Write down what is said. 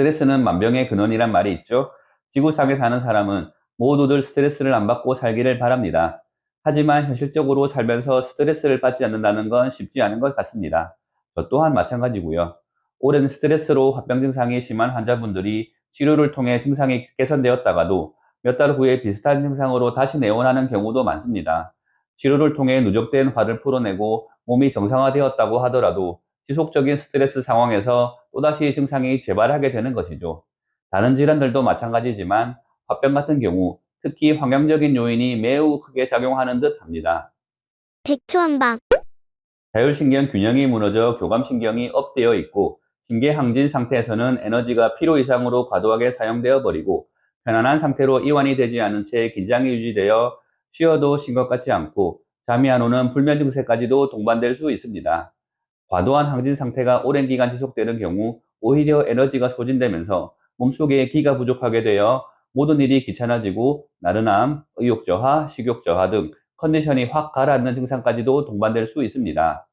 스트레스는 만병의 근원이란 말이 있죠. 지구상에 사는 사람은 모두들 스트레스를 안 받고 살기를 바랍니다. 하지만 현실적으로 살면서 스트레스를 받지 않는다는 건 쉽지 않은 것 같습니다. 저 또한 마찬가지고요. 오랜 스트레스로 화병 증상이 심한 환자분들이 치료를 통해 증상이 개선되었다가도 몇 달 후에 비슷한 증상으로 다시 내원하는 경우도 많습니다. 치료를 통해 누적된 화를 풀어내고 몸이 정상화되었다고 하더라도 지속적인 스트레스 상황에서 또다시 증상이 재발하게 되는 것이죠. 다른 질환들도 마찬가지지만 화병 같은 경우 특히 환경적인 요인이 매우 크게 작용하는 듯 합니다. 백초한방, 자율신경 균형이 무너져 교감신경이 업되어 있고 신계항진 상태에서는 에너지가 필요 이상으로 과도하게 사용되어 버리고 편안한 상태로 이완이 되지 않은 채 긴장이 유지되어 쉬어도 쉰 것 같지 않고 잠이 안 오는 불면 증세까지도 동반될 수 있습니다. 과도한 항진 상태가 오랜 기간 지속되는 경우 오히려 에너지가 소진되면서 몸속에 기가 부족하게 되어 모든 일이 귀찮아지고 나른함, 의욕 저하, 식욕 저하 등 컨디션이 확 가라앉는 증상까지도 동반될 수 있습니다.